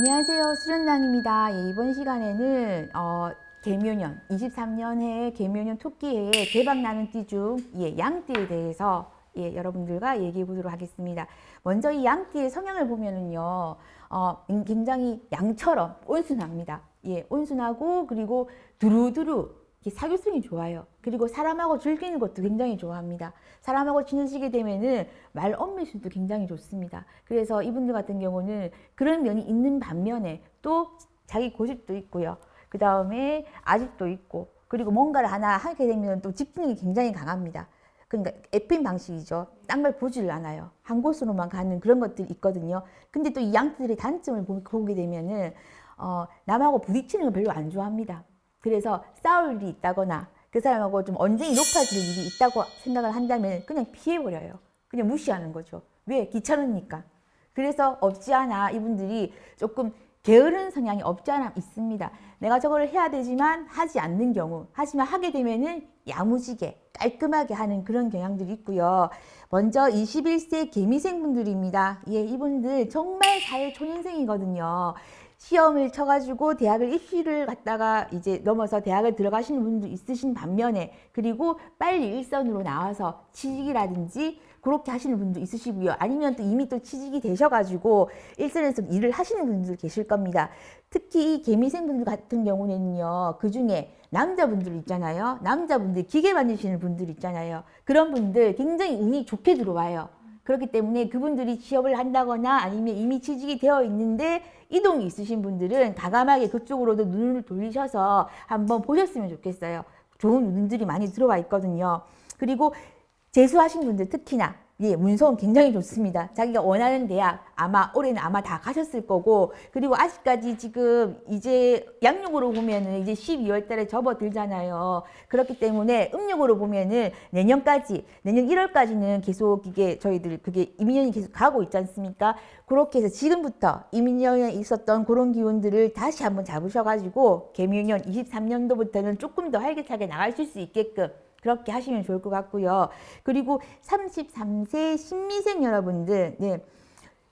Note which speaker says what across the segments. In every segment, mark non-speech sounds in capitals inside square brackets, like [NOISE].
Speaker 1: 안녕하세요. 수련당입니다. 예, 이번 시간에는 어, 개묘년, 23년해 개묘년 토끼해에 대박나는 띠 중 예, 양띠에 대해서 예, 여러분들과 얘기해 보도록 하겠습니다. 먼저 이 양띠의 성향을 보면은요, 어, 굉장히 양처럼 온순합니다. 예, 온순하고 그리고 두루두루 사교성이 좋아요. 그리고 사람하고 즐기는 것도 굉장히 좋아합니다. 사람하고 지내시게 되면은 말 엄밀수도 굉장히 좋습니다. 그래서 이분들 같은 경우는 그런 면이 있는 반면에 또 자기 고집도 있고요. 그 다음에 아직도 있고 그리고 뭔가를 하나 하게 되면 또 집중이 굉장히 강합니다. 그러니까 에핀 방식이죠. 딴 걸 보지를 않아요. 한 곳으로만 가는 그런 것들이 있거든요. 근데 또 이 양들의 단점을 보게 되면은 어, 남하고 부딪히는 걸 별로 안 좋아합니다. 그래서 싸울 일이 있다거나 그 사람하고 좀 언쟁이 높아질 일이 있다고 생각을 한다면 그냥 피해버려요. 그냥 무시하는 거죠. 왜? 귀찮으니까. 그래서 없지 않아 이분들이 조금 게으른 성향이 없지 않아 있습니다. 내가 저걸 해야 되지만 하지 않는 경우 하지만 하게 되면은 야무지게 깔끔하게 하는 그런 경향들이 있고요. 먼저 21세 개미생분들입니다. 예, 이분들 정말 사회 초년생이거든요. 시험을 쳐가지고 대학을 입시를 갔다가 이제 넘어서 대학을 들어가시는 분도 있으신 반면에 그리고 빨리 일선으로 나와서 취직이라든지 그렇게 하시는 분도 있으시고요. 아니면 또 이미 또 취직이 되셔가지고 일선에서 일을 하시는 분들 계실 겁니다. 특히 이 개미생분들 같은 경우는요. 그 중에 남자분들 있잖아요. 남자분들 기계 만드시는 분들 있잖아요. 그런 분들 굉장히 운이 좋게 들어와요. 그렇기 때문에 그분들이 취업을 한다거나 아니면 이미 취직이 되어 있는데 이동이 있으신 분들은 과감하게 그쪽으로도 눈을 돌리셔서 한번 보셨으면 좋겠어요. 좋은 눈들이 많이 들어와 있거든요. 그리고 재수하신 분들 특히나 예, 문서는 굉장히 좋습니다. 자기가 원하는 대학 아마 올해는 아마 다 가셨을 거고 그리고 아직까지 지금 이제 양력으로 보면은 이제 12월 달에 접어들잖아요. 그렇기 때문에 음력으로 보면은 내년까지 내년 1월까지는 계속 이게 저희들 그게 이민년이 계속 가고 있지 않습니까? 그렇게 해서 지금부터 이민년에 있었던 그런 기운들을 다시 한번 잡으셔가지고 개묘년 23년도부터는 조금 더 활기차게 나가실 수 있게끔 그렇게 하시면 좋을 것 같고요. 그리고 33세 신미생 여러분들, 네.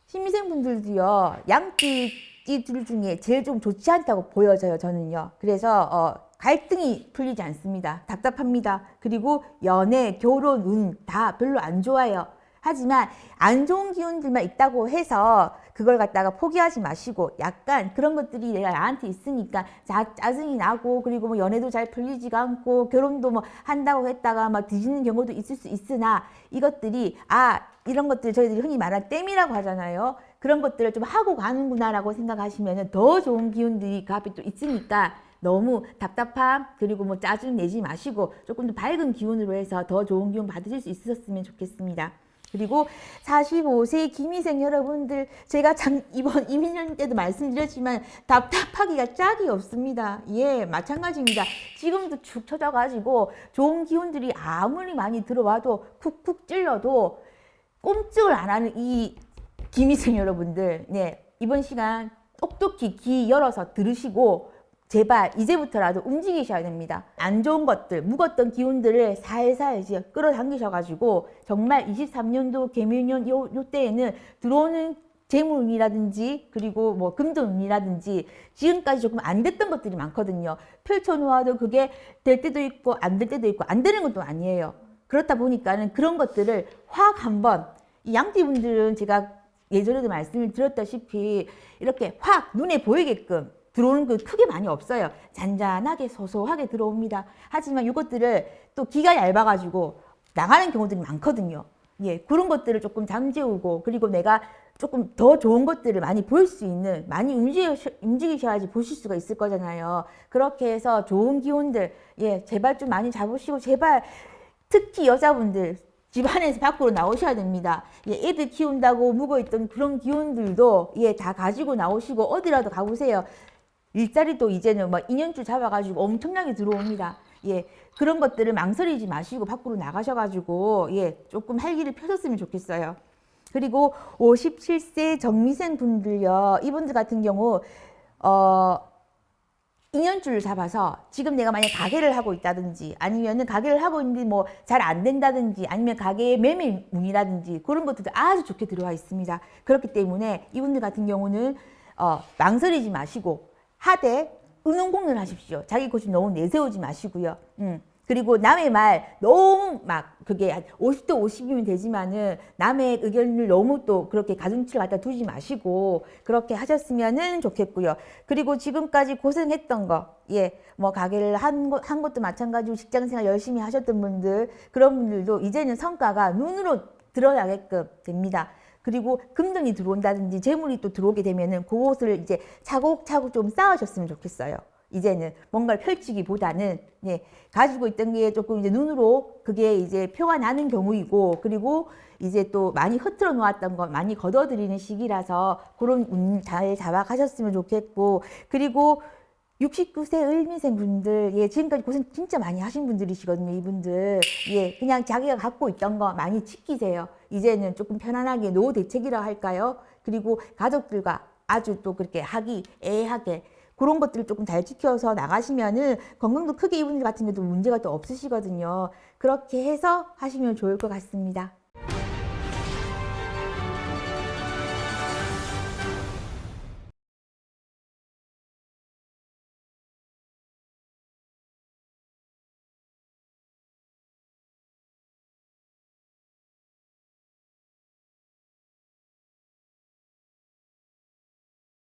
Speaker 1: 신미생 분들도요, 양띠 띠들 중에 제일 좀 좋지 않다고 보여져요, 저는요. 그래서, 어, 갈등이 풀리지 않습니다. 답답합니다. 그리고 연애, 결혼, 운 다 별로 안 좋아요. 하지만 안 좋은 기운들만 있다고 해서 그걸 갖다가 포기하지 마시고 약간 그런 것들이 내가 나한테 있으니까 자, 짜증이 나고 그리고 뭐 연애도 잘 풀리지가 않고 결혼도 뭐 한다고 했다가 막 뒤지는 경우도 있을 수 있으나 이것들이 아 이런 것들 저희들이 흔히 말하는 땜이라고 하잖아요. 그런 것들을 좀 하고 가는구나 라고 생각하시면 더 좋은 기운들이 그 앞에 또 있으니까 너무 답답함 그리고 뭐 짜증 내지 마시고 조금 더 밝은 기운으로 해서 더 좋은 기운 받으실 수 있었으면 좋겠습니다. 그리고 45세 김희생 여러분들 제가 참 이번 [LAUGHS] 이민년 때도 말씀드렸지만 답답하기가 짝이 없습니다. 예 마찬가지입니다. 지금도 축 처져가지고 좋은 기운들이 아무리 많이 들어와도 쿡쿡 찔러도 꼼짝을 안 하는 이 김희생 여러분들 네 이번 시간 똑똑히 귀 열어서 들으시고 제발 이제부터라도 움직이셔야 됩니다. 안 좋은 것들, 묵었던 기운들을 살살 이제 끌어당기셔가지고 정말 23년도 개묘년 요, 요 때에는 들어오는 재물운이라든지 그리고 뭐 금전운이라든지 지금까지 조금 안 됐던 것들이 많거든요. 펼쳐놓아도 그게 될 때도 있고 안 될 때도 있고 안 되는 것도 아니에요. 그렇다 보니까는 그런 것들을 확 한번 이 양띠분들은 제가 예전에도 말씀을 드렸다시피 이렇게 확 눈에 보이게끔 들어오는 그 크게 많이 없어요. 잔잔하게 소소하게 들어옵니다. 하지만 이것들을 또 기가 얇아가지고 나가는 경우들이 많거든요. 예, 그런 것들을 조금 잠재우고 그리고 내가 조금 더 좋은 것들을 많이 볼 수 있는 많이 움직이셔, 움직이셔 야지 보실 수가 있을 거잖아요. 그렇게 해서 좋은 기운들 예 제발 좀 많이 잡으시고 제발 특히 여자분들 집안에서 밖으로 나오셔야 됩니다. 예, 애들 키운다고 묵어있던 그런 기운들도 예, 다 가지고 나오시고 어디라도 가보세요. 일자리도 이제는 막뭐 2년줄 잡아가지고 엄청나게 들어옵니다. 예, 그런 것들을 망설이지 마시고 밖으로 나가셔가지고 예, 조금 활기를 펴셨으면 좋겠어요. 그리고 57세 정미생 분들요. 이분들 같은 경우 어 2년줄을 잡아서 지금 내가 만약 가게를 하고 있다든지 아니면은 가게를 하고 있는데 뭐 잘 안 된다든지 아니면 가게에 매매운이라든지 그런 것들도 아주 좋게 들어와 있습니다. 그렇기 때문에 이분들 같은 경우는 어, 망설이지 마시고 하되 의논공론 하십시오. 자기 고집 너무 내세우지 마시고요. 음. 그리고 남의 말 너무 막 그게 한 50대 50이면 되지만은 남의 의견을 너무 또 그렇게 가중치를 갖다 두지 마시고 그렇게 하셨으면은 좋겠고요. 그리고 지금까지 고생했던 거, 예, 뭐 가게를 한, 것, 한 것도 마찬가지고 직장생활 열심히 하셨던 분들 그런 분들도 이제는 성과가 눈으로 드러나게끔 됩니다. 그리고 금전이 들어온다든지 재물이 또 들어오게 되면은 그것을 이제 차곡차곡 좀 쌓으셨으면 좋겠어요. 이제는 뭔가를 펼치기보다는 예, 가지고 있던 게 조금 이제 눈으로 그게 이제 표가 나는 경우이고 그리고 이제 또 많이 흐트러 놓았던 거 많이 걷어들이는 시기라서 그런 운 잘 잡아가셨으면 좋겠고 그리고 69세 을미생 분들, 예, 지금까지 고생 진짜 많이 하신 분들이시거든요, 이분들. 예, 그냥 자기가 갖고 있던 거 많이 지키세요. 이제는 조금 편안하게 노후 대책이라 할까요? 그리고 가족들과 아주 또 그렇게 하기 애하게 그런 것들을 조금 잘 지켜서 나가시면은 건강도 크게 이분들 같은 경우도 문제가 또 없으시거든요. 그렇게 해서 하시면 좋을 것 같습니다.